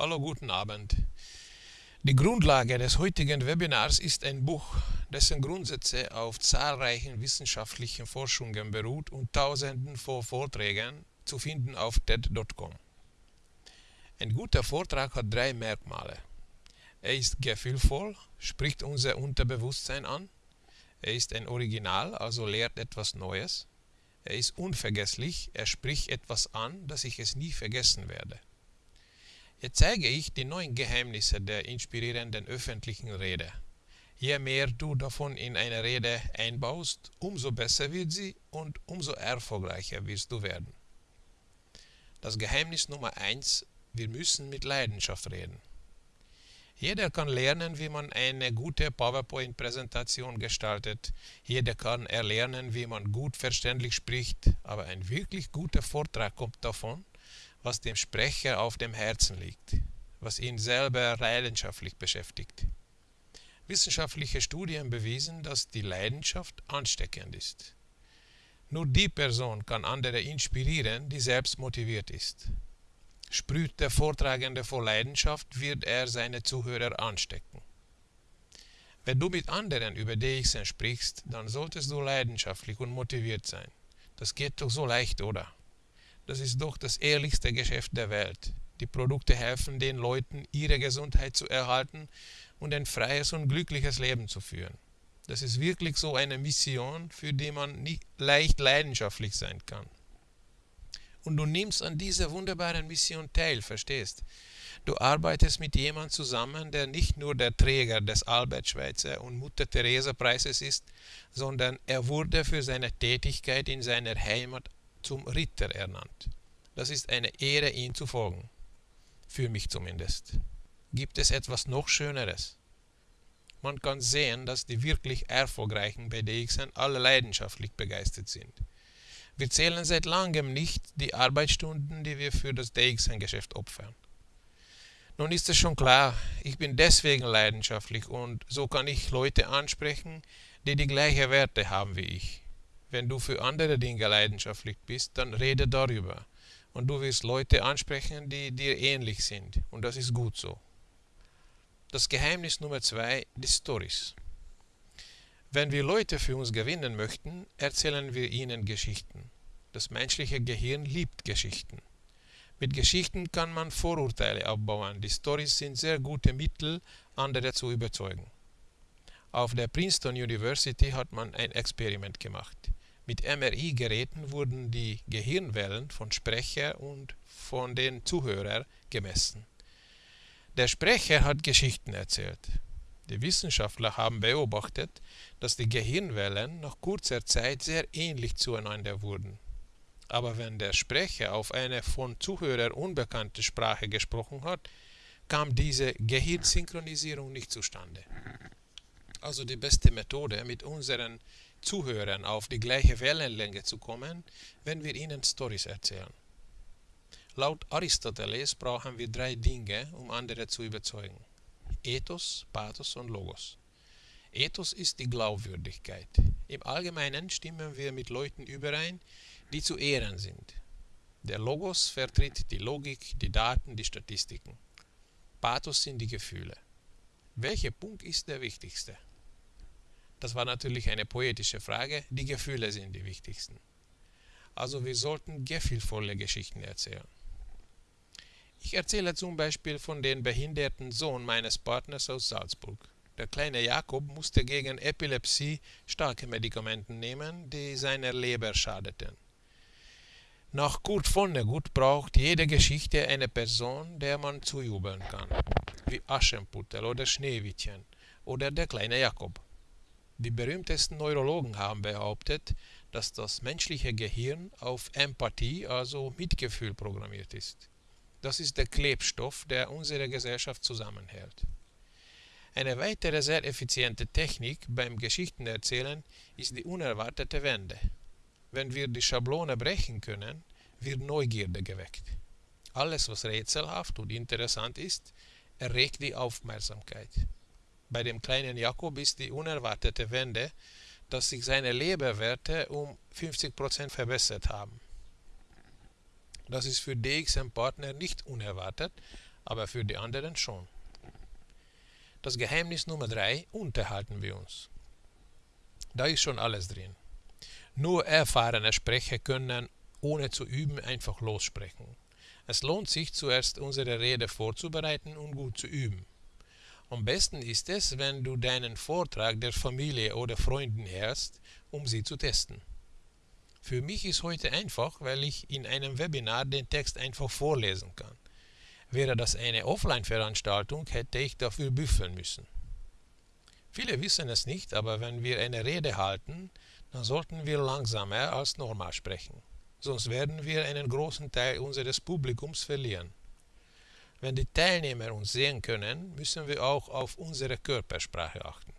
Hallo, guten Abend. Die Grundlage des heutigen Webinars ist ein Buch, dessen Grundsätze auf zahlreichen wissenschaftlichen Forschungen beruht und tausenden von Vorträgen zu finden auf TED.com. Ein guter Vortrag hat drei Merkmale. Er ist gefühlvoll, spricht unser Unterbewusstsein an. Er ist ein Original, also lehrt etwas Neues. Er ist unvergesslich, er spricht etwas an, dass ich es nie vergessen werde. Jetzt zeige ich die neuen Geheimnisse der inspirierenden öffentlichen Rede. Je mehr du davon in eine Rede einbaust, umso besser wird sie und umso erfolgreicher wirst du werden. Das Geheimnis Nummer eins: Wir müssen mit Leidenschaft reden. Jeder kann lernen, wie man eine gute PowerPoint-Präsentation gestaltet. Jeder kann erlernen, wie man gut verständlich spricht. Aber ein wirklich guter Vortrag kommt davon, was dem Sprecher auf dem Herzen liegt, was ihn selber leidenschaftlich beschäftigt. Wissenschaftliche Studien bewiesen, dass die Leidenschaft ansteckend ist. Nur die Person kann andere inspirieren, die selbst motiviert ist. Sprüht der Vortragende vor Leidenschaft, wird er seine Zuhörer anstecken. Wenn du mit anderen über DXN sprichst, dann solltest du leidenschaftlich und motiviert sein. Das geht doch so leicht, oder? Das ist doch das ehrlichste Geschäft der Welt. Die Produkte helfen den Leuten, ihre Gesundheit zu erhalten und ein freies und glückliches Leben zu führen. Das ist wirklich so eine Mission, für die man nicht leicht leidenschaftlich sein kann. Und du nimmst an dieser wunderbaren Mission teil, verstehst? Du arbeitest mit jemandem zusammen, der nicht nur der Träger des Albert Schweitzer und Mutter Teresa Preises ist, sondern er wurde für seine Tätigkeit in seiner Heimat zum Ritter ernannt. Das ist eine Ehre, ihm zu folgen. Für mich zumindest. Gibt es etwas noch Schöneres? Man kann sehen, dass die wirklich Erfolgreichen bei DXN alle leidenschaftlich begeistert sind. Wir zählen seit langem nicht die Arbeitsstunden, die wir für das DXN-Geschäft opfern. Nun ist es schon klar, ich bin deswegen leidenschaftlich und so kann ich Leute ansprechen, die die gleichen Werte haben wie ich. Wenn du für andere Dinge leidenschaftlich bist, dann rede darüber. Und du wirst Leute ansprechen, die dir ähnlich sind. Und das ist gut so. Das Geheimnis Nummer zwei, die Stories. Wenn wir Leute für uns gewinnen möchten, erzählen wir ihnen Geschichten. Das menschliche Gehirn liebt Geschichten. Mit Geschichten kann man Vorurteile abbauen. Die Stories sind sehr gute Mittel, andere zu überzeugen. Auf der Princeton University hat man ein Experiment gemacht. Mit MRI-Geräten wurden die Gehirnwellen von Sprecher und von den Zuhörern gemessen. Der Sprecher hat Geschichten erzählt. Die Wissenschaftler haben beobachtet, dass die Gehirnwellen nach kurzer Zeit sehr ähnlich zueinander wurden. Aber wenn der Sprecher auf eine von Zuhörern unbekannte Sprache gesprochen hat, kam diese Gehirnsynchronisierung nicht zustande. Also die beste Methode, mit unseren Zuhörern auf die gleiche Wellenlänge zu kommen, wenn wir ihnen Stories erzählen. Laut Aristoteles brauchen wir drei Dinge, um andere zu überzeugen. Ethos, Pathos und Logos. Ethos ist die Glaubwürdigkeit. Im Allgemeinen stimmen wir mit Leuten überein, die zu ehren sind. Der Logos vertritt die Logik, die Daten, die Statistiken. Pathos sind die Gefühle. Welcher Punkt ist der wichtigste? Das war natürlich eine poetische Frage. Die Gefühle sind die wichtigsten. Also wir sollten gefühlvolle Geschichten erzählen. Ich erzähle zum Beispiel von dem behinderten Sohn meines Partners aus Salzburg. Der kleine Jakob musste gegen Epilepsie starke Medikamente nehmen, die seiner Leber schadeten. Nach Kurt Vonnegut braucht jede Geschichte eine Person, der man zujubeln kann, wie Aschenputtel oder Schneewittchen oder der kleine Jakob. Die berühmtesten Neurologen haben behauptet, dass das menschliche Gehirn auf Empathie, also Mitgefühl, programmiert ist. Das ist der Klebstoff, der unsere Gesellschaft zusammenhält. Eine weitere sehr effiziente Technik beim Geschichtenerzählen ist die unerwartete Wende. Wenn wir die Schablone brechen können, wird Neugierde geweckt. Alles, was rätselhaft und interessant ist, erregt die Aufmerksamkeit. Bei dem kleinen Jakob ist die unerwartete Wende, dass sich seine Leberwerte um 50% verbessert haben. Das ist für DXM-Partner nicht unerwartet, aber für die anderen schon. Das Geheimnis Nummer drei: Unterhalten wir uns. Da ist schon alles drin. Nur erfahrene Sprecher können ohne zu üben einfach lossprechen. Es lohnt sich zuerst unsere Rede vorzubereiten und gut zu üben. Am besten ist es, wenn du deinen Vortrag der Familie oder Freunden hörst, um sie zu testen. Für mich ist heute einfach, weil ich in einem Webinar den Text einfach vorlesen kann. Wäre das eine Offline-Veranstaltung, hätte ich dafür büffeln müssen. Viele wissen es nicht, aber wenn wir eine Rede halten, dann sollten wir langsamer als normal sprechen. Sonst werden wir einen großen Teil unseres Publikums verlieren. Wenn die Teilnehmer uns sehen können, müssen wir auch auf unsere Körpersprache achten.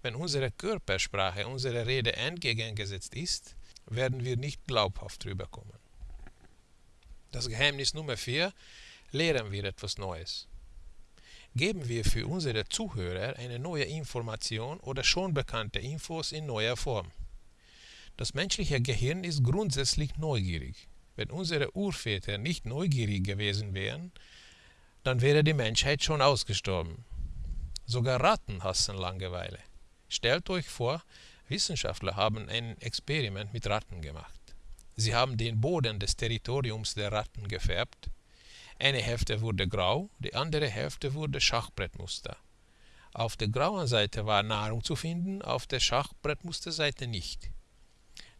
Wenn unsere Körpersprache unserer Rede entgegengesetzt ist, werden wir nicht glaubhaft rüberkommen. Das Geheimnis Nummer 4, lehren wir etwas Neues. Geben wir für unsere Zuhörer eine neue Information oder schon bekannte Infos in neuer Form. Das menschliche Gehirn ist grundsätzlich neugierig. Wenn unsere Urväter nicht neugierig gewesen wären, dann wäre die Menschheit schon ausgestorben. Sogar Ratten hassen Langeweile. Stellt euch vor, Wissenschaftler haben ein Experiment mit Ratten gemacht. Sie haben den Boden des Territoriums der Ratten gefärbt. Eine Hälfte wurde grau, die andere Hälfte wurde Schachbrettmuster. Auf der grauen Seite war Nahrung zu finden, auf der Schachbrettmusterseite nicht.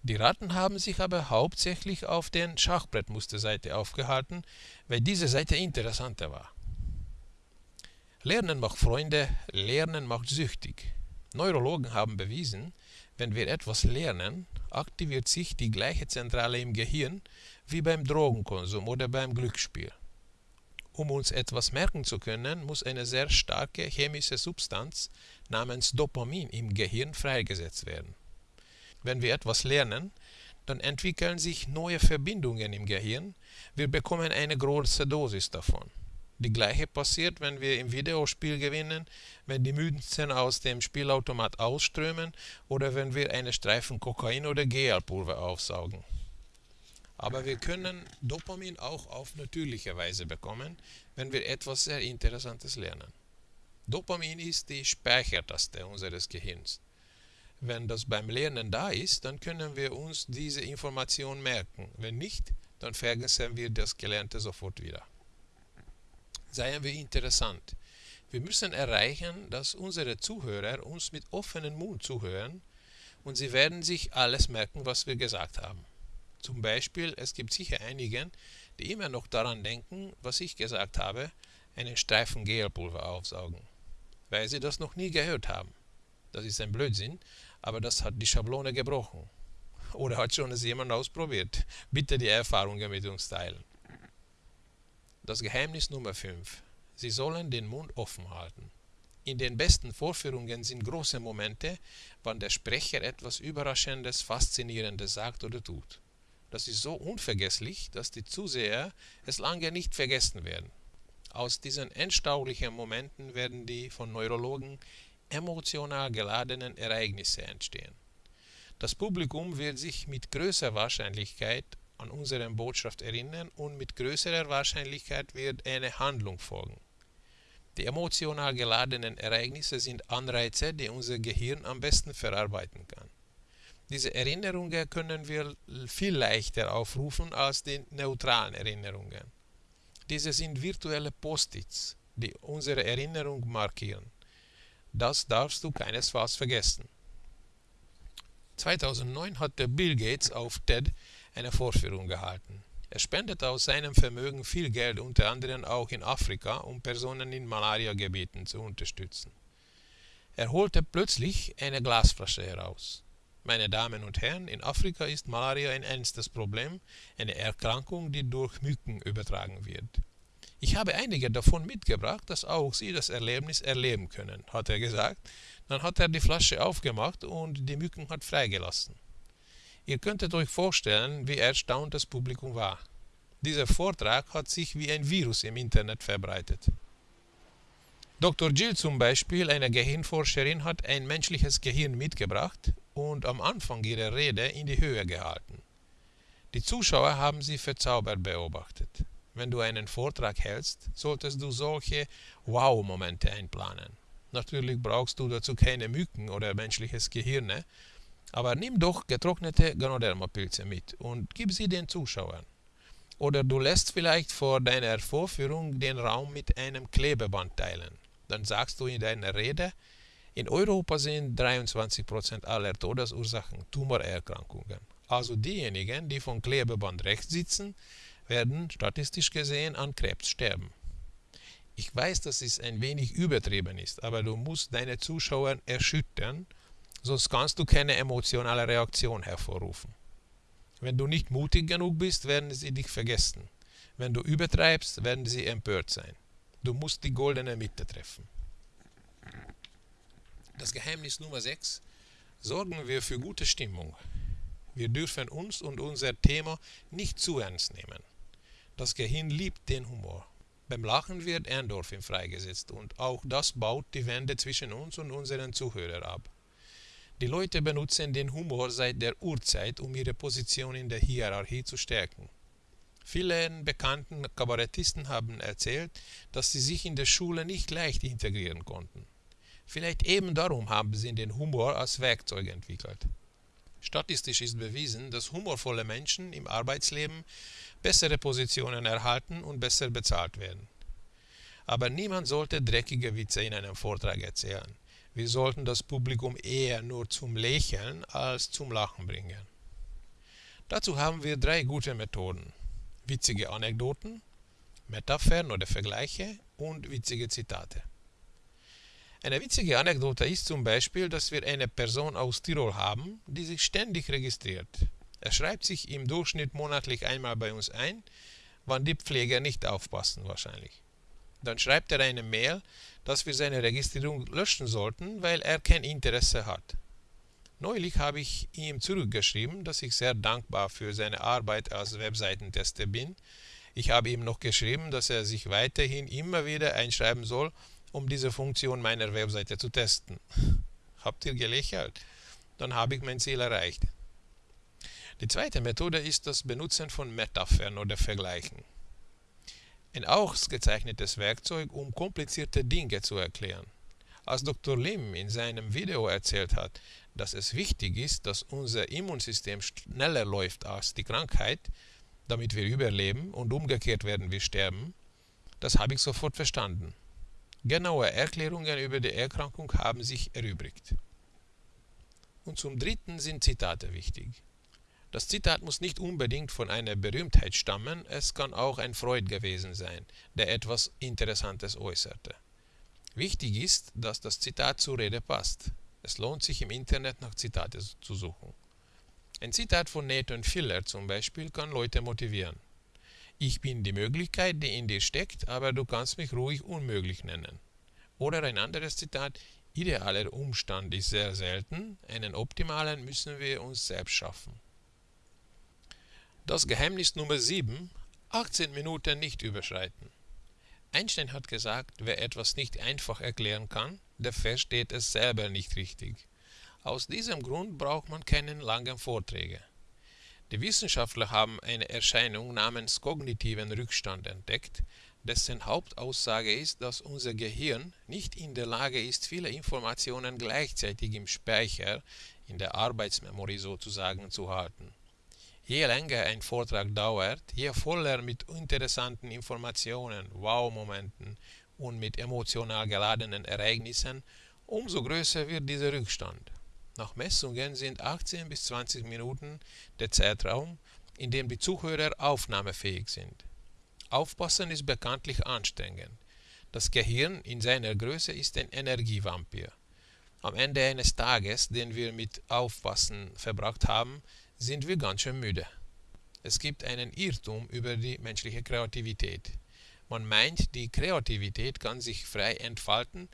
Die Ratten haben sich aber hauptsächlich auf der Schachbrettmusterseite aufgehalten, weil diese Seite interessanter war. Lernen macht Freunde, Lernen macht süchtig. Neurologen haben bewiesen, wenn wir etwas lernen, aktiviert sich die gleiche Zentrale im Gehirn wie beim Drogenkonsum oder beim Glücksspiel. Um uns etwas merken zu können, muss eine sehr starke chemische Substanz namens Dopamin im Gehirn freigesetzt werden. Wenn wir etwas lernen, dann entwickeln sich neue Verbindungen im Gehirn. Wir bekommen eine große Dosis davon. Die gleiche passiert, wenn wir im Videospiel gewinnen, wenn die Münzen aus dem Spielautomat ausströmen oder wenn wir eine Streifen Kokain oder Gelpulver aufsaugen. Aber wir können Dopamin auch auf natürliche Weise bekommen, wenn wir etwas sehr Interessantes lernen. Dopamin ist die Speichertaste unseres Gehirns. Wenn das beim Lernen da ist, dann können wir uns diese Information merken. Wenn nicht, dann vergessen wir das Gelernte sofort wieder. Seien wir interessant. Wir müssen erreichen, dass unsere Zuhörer uns mit offenem Mund zuhören und sie werden sich alles merken, was wir gesagt haben. Zum Beispiel, es gibt sicher einige, die immer noch daran denken, was ich gesagt habe, einen Streifen Gelpulver aufsaugen, weil sie das noch nie gehört haben. Das ist ein Blödsinn, aber das hat die Schablone gebrochen. Oder hat schon es jemand ausprobiert? Bitte die Erfahrungen mit uns teilen. Das Geheimnis Nummer 5. Sie sollen den Mund offen halten. In den besten Vorführungen sind große Momente, wann der Sprecher etwas Überraschendes, Faszinierendes sagt oder tut. Das ist so unvergesslich, dass die Zuseher es lange nicht vergessen werden. Aus diesen entstaulichen Momenten werden die von Neurologen emotional geladenen Ereignisse entstehen. Das Publikum wird sich mit größerer Wahrscheinlichkeit an unsere Botschaft erinnern und mit größerer Wahrscheinlichkeit wird eine Handlung folgen. Die emotional geladenen Ereignisse sind Anreize, die unser Gehirn am besten verarbeiten kann. Diese Erinnerungen können wir viel leichter aufrufen als die neutralen Erinnerungen. Diese sind virtuelle Post-its, die unsere Erinnerung markieren. Das darfst du keinesfalls vergessen. 2009 hat der Bill Gates auf TED eine Vorführung gehalten. Er spendete aus seinem Vermögen viel Geld, unter anderem auch in Afrika, um Personen in Malariagebieten zu unterstützen. Er holte plötzlich eine Glasflasche heraus. Meine Damen und Herren, in Afrika ist Malaria ein ernstes Problem, eine Erkrankung, die durch Mücken übertragen wird. Ich habe einige davon mitgebracht, dass auch Sie das Erlebnis erleben können, hat er gesagt. Dann hat er die Flasche aufgemacht und die Mücken hat freigelassen. Ihr könntet euch vorstellen, wie erstaunt das Publikum war. Dieser Vortrag hat sich wie ein Virus im Internet verbreitet. Dr. Jill zum Beispiel, eine Gehirnforscherin, hat ein menschliches Gehirn mitgebracht und am Anfang ihrer Rede in die Höhe gehalten. Die Zuschauer haben sie verzaubert beobachtet. Wenn du einen Vortrag hältst, solltest du solche Wow-Momente einplanen. Natürlich brauchst du dazu keine Mücken oder menschliches Gehirn, aber nimm doch getrocknete Ganoderma-Pilze mit und gib sie den Zuschauern. Oder du lässt vielleicht vor deiner Vorführung den Raum mit einem Klebeband teilen. Dann sagst du in deiner Rede, in Europa sind 23% aller Todesursachen Tumorerkrankungen. Also diejenigen, die vom Klebeband rechts sitzen, werden statistisch gesehen an Krebs sterben. Ich weiß, dass es ein wenig übertrieben ist, aber du musst deine Zuschauer erschüttern, sonst kannst du keine emotionale Reaktion hervorrufen. Wenn du nicht mutig genug bist, werden sie dich vergessen. Wenn du übertreibst, werden sie empört sein. Du musst die goldene Mitte treffen. Das Geheimnis Nummer 6. Sorgen wir für gute Stimmung. Wir dürfen uns und unser Thema nicht zu ernst nehmen. Das Gehirn liebt den Humor. Beim Lachen wird Endorphin freigesetzt und auch das baut die Wände zwischen uns und unseren Zuhörern ab. Die Leute benutzen den Humor seit der Urzeit, um ihre Position in der Hierarchie zu stärken. Viele bekannten Kabarettisten haben erzählt, dass sie sich in der Schule nicht leicht integrieren konnten. Vielleicht eben darum haben sie den Humor als Werkzeug entwickelt. Statistisch ist bewiesen, dass humorvolle Menschen im Arbeitsleben bessere Positionen erhalten und besser bezahlt werden. Aber niemand sollte dreckige Witze in einem Vortrag erzählen. Wir sollten das Publikum eher nur zum Lächeln als zum Lachen bringen. Dazu haben wir drei gute Methoden. Witzige Anekdoten, Metaphern oder Vergleiche und witzige Zitate. Eine witzige Anekdote ist zum Beispiel, dass wir eine Person aus Tirol haben, die sich ständig registriert. Er schreibt sich im Durchschnitt monatlich einmal bei uns ein, wann die Pfleger nicht aufpassen wahrscheinlich. Dann schreibt er eine Mail, dass wir seine Registrierung löschen sollten, weil er kein Interesse hat. Neulich habe ich ihm zurückgeschrieben, dass ich sehr dankbar für seine Arbeit als Webseitentester bin. Ich habe ihm noch geschrieben, dass er sich weiterhin immer wieder einschreiben soll, um diese Funktion meiner Webseite zu testen. Habt ihr gelächelt? Dann habe ich mein Ziel erreicht. Die zweite Methode ist das Benutzen von Metaphern oder Vergleichen ein ausgezeichnetes Werkzeug, um komplizierte Dinge zu erklären. Als Dr. Lim in seinem Video erzählt hat, dass es wichtig ist, dass unser Immunsystem schneller läuft als die Krankheit, damit wir überleben und umgekehrt werden wir sterben, das habe ich sofort verstanden. Genaue Erklärungen über die Erkrankung haben sich erübrigt. Und zum Dritten sind Zitate wichtig. Das Zitat muss nicht unbedingt von einer Berühmtheit stammen, es kann auch ein Freud gewesen sein, der etwas Interessantes äußerte. Wichtig ist, dass das Zitat zur Rede passt. Es lohnt sich im Internet nach Zitate zu suchen. Ein Zitat von Nathan Filler zum Beispiel kann Leute motivieren. Ich bin die Möglichkeit, die in dir steckt, aber du kannst mich ruhig unmöglich nennen. Oder ein anderes Zitat, idealer Umstand ist sehr selten, einen optimalen müssen wir uns selbst schaffen. Das Geheimnis Nummer 7, 18 Minuten nicht überschreiten. Einstein hat gesagt, wer etwas nicht einfach erklären kann, der versteht es selber nicht richtig. Aus diesem Grund braucht man keinen langen Vorträge. Die Wissenschaftler haben eine Erscheinung namens kognitiven Rückstand entdeckt, dessen Hauptaussage ist, dass unser Gehirn nicht in der Lage ist, viele Informationen gleichzeitig im Speicher, in der Arbeitsmemory sozusagen, zu halten. Je länger ein Vortrag dauert, je voller mit interessanten Informationen, Wow-Momenten und mit emotional geladenen Ereignissen, umso größer wird dieser Rückstand. Nach Messungen sind 18 bis 20 Minuten der Zeitraum, in dem die Zuhörer aufnahmefähig sind. Aufpassen ist bekanntlich anstrengend. Das Gehirn in seiner Größe ist ein Energievampir. Am Ende eines Tages, den wir mit Aufpassen verbracht haben, sind wir ganz schön müde. Es gibt einen Irrtum über die menschliche Kreativität. Man meint, die Kreativität kann sich frei entfalten,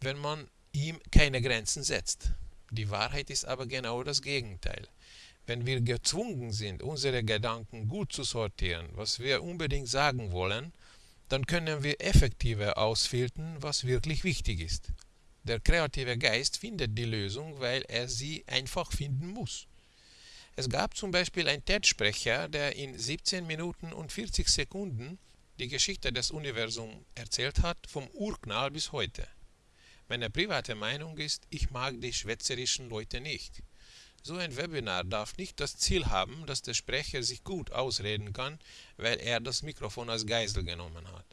wenn man ihm keine Grenzen setzt. Die Wahrheit ist aber genau das Gegenteil. Wenn wir gezwungen sind, unsere Gedanken gut zu sortieren, was wir unbedingt sagen wollen, dann können wir effektiver ausfiltern, was wirklich wichtig ist. Der kreative Geist findet die Lösung, weil er sie einfach finden muss. Es gab zum Beispiel einen TED-Sprecher, der in 17 Minuten und 40 Sekunden die Geschichte des Universums erzählt hat, vom Urknall bis heute. Meine private Meinung ist, ich mag die schwätzerischen Leute nicht. So ein Webinar darf nicht das Ziel haben, dass der Sprecher sich gut ausreden kann, weil er das Mikrofon als Geisel genommen hat.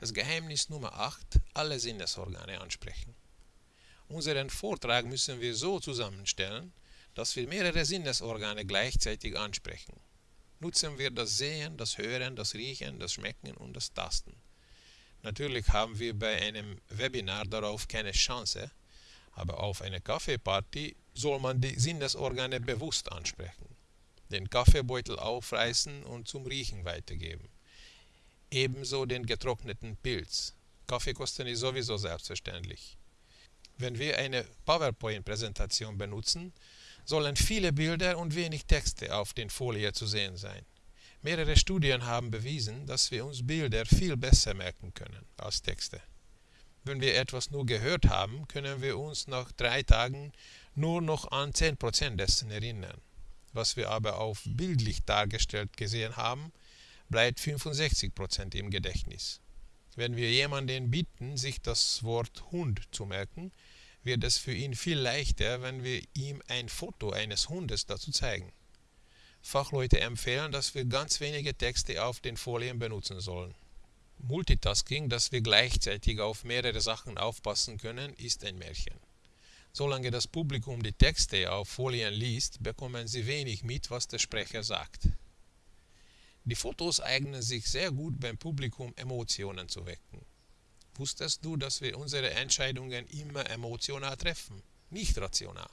Das Geheimnis Nummer 8, alle Sinnesorgane ansprechen. Unseren Vortrag müssen wir so zusammenstellen, dass wir mehrere Sinnesorgane gleichzeitig ansprechen. Nutzen wir das Sehen, das Hören, das Riechen, das Schmecken und das Tasten. Natürlich haben wir bei einem Webinar darauf keine Chance, aber auf einer Kaffeeparty soll man die Sinnesorgane bewusst ansprechen, den Kaffeebeutel aufreißen und zum Riechen weitergeben. Ebenso den getrockneten Pilz. Kaffeekosten ist sowieso selbstverständlich. Wenn wir eine PowerPoint-Präsentation benutzen, sollen viele Bilder und wenig Texte auf den Folien zu sehen sein. Mehrere Studien haben bewiesen, dass wir uns Bilder viel besser merken können als Texte. Wenn wir etwas nur gehört haben, können wir uns nach drei Tagen nur noch an 10% dessen erinnern. Was wir aber auf bildlich dargestellt gesehen haben, bleibt 65% im Gedächtnis. Wenn wir jemanden bitten, sich das Wort Hund zu merken, wird es für ihn viel leichter, wenn wir ihm ein Foto eines Hundes dazu zeigen. Fachleute empfehlen, dass wir ganz wenige Texte auf den Folien benutzen sollen. Multitasking, dass wir gleichzeitig auf mehrere Sachen aufpassen können, ist ein Märchen. Solange das Publikum die Texte auf Folien liest, bekommen sie wenig mit, was der Sprecher sagt. Die Fotos eignen sich sehr gut beim Publikum Emotionen zu wecken. Wusstest du, dass wir unsere Entscheidungen immer emotional treffen, nicht rational?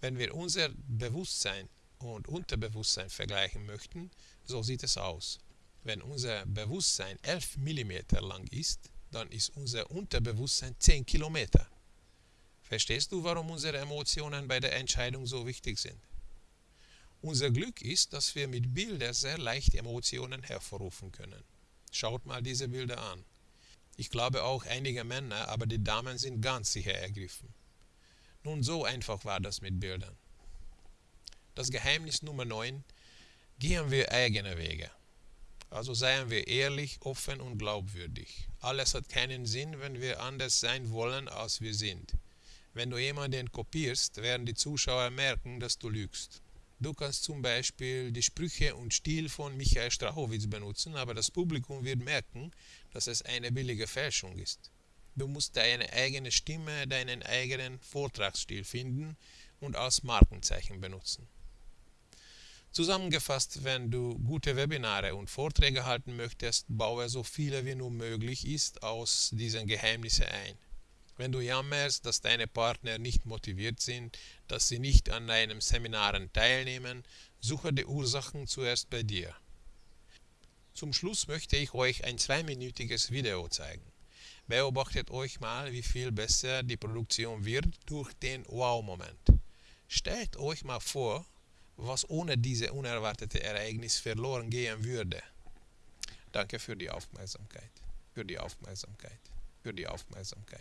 Wenn wir unser Bewusstsein und Unterbewusstsein vergleichen möchten, so sieht es aus. Wenn unser Bewusstsein 11 mm lang ist, dann ist unser Unterbewusstsein 10 Kilometer. Verstehst du, warum unsere Emotionen bei der Entscheidung so wichtig sind? Unser Glück ist, dass wir mit Bildern sehr leicht Emotionen hervorrufen können. Schaut mal diese Bilder an. Ich glaube auch einige Männer, aber die Damen sind ganz sicher ergriffen. Nun, so einfach war das mit Bildern. Das Geheimnis Nummer 9. Gehen wir eigene Wege. Also seien wir ehrlich, offen und glaubwürdig. Alles hat keinen Sinn, wenn wir anders sein wollen, als wir sind. Wenn du jemanden kopierst, werden die Zuschauer merken, dass du lügst. Du kannst zum Beispiel die Sprüche und Stil von Michael Strachowitz benutzen, aber das Publikum wird merken, dass es eine billige Fälschung ist. Du musst deine eigene Stimme, deinen eigenen Vortragsstil finden und als Markenzeichen benutzen. Zusammengefasst, wenn du gute Webinare und Vorträge halten möchtest, baue so viele wie nur möglich ist aus diesen Geheimnissen ein. Wenn du jammerst, dass deine Partner nicht motiviert sind, dass sie nicht an deinen Seminaren teilnehmen, suche die Ursachen zuerst bei dir. Zum Schluss möchte ich euch ein zweiminütiges Video zeigen. Beobachtet euch mal, wie viel besser die Produktion wird durch den Wow-Moment. Stellt euch mal vor, was ohne diese unerwartete Ereignis verloren gehen würde. Danke für die Aufmerksamkeit. Für die Aufmerksamkeit. Für die Aufmerksamkeit.